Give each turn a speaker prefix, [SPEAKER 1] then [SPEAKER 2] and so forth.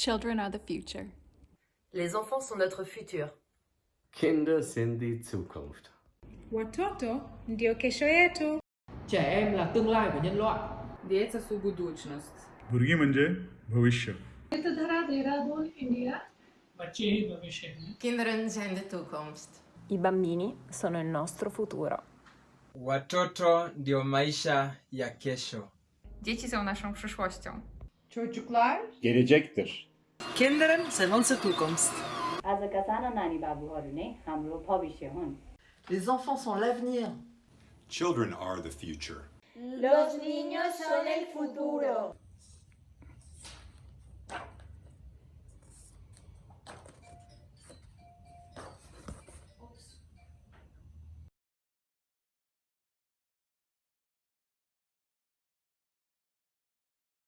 [SPEAKER 1] Children are the future.
[SPEAKER 2] Les enfants sont notre futur.
[SPEAKER 3] Kinder sind die Zukunft.
[SPEAKER 4] Watoto ndio kesho yetu.
[SPEAKER 5] Trẻ em là tương lai của nhân loại.
[SPEAKER 6] Dieca su budućnost.
[SPEAKER 7] Burgi manje bhavishya. Это дара Dehradun, India. Bacini bhavishya.
[SPEAKER 2] Kinderen zijn de toekomst.
[SPEAKER 8] I bambini sono il nostro futuro.
[SPEAKER 9] Watoto ndio maisha ya kesho.
[SPEAKER 6] Dzieci są naszą przyszłością.
[SPEAKER 4] Çocuklar
[SPEAKER 10] gelecektir.
[SPEAKER 11] Kindern sind unsere Zukunft.
[SPEAKER 2] Les enfants sont l'avenir.
[SPEAKER 12] Children are the future.
[SPEAKER 11] Los niños son el futuro.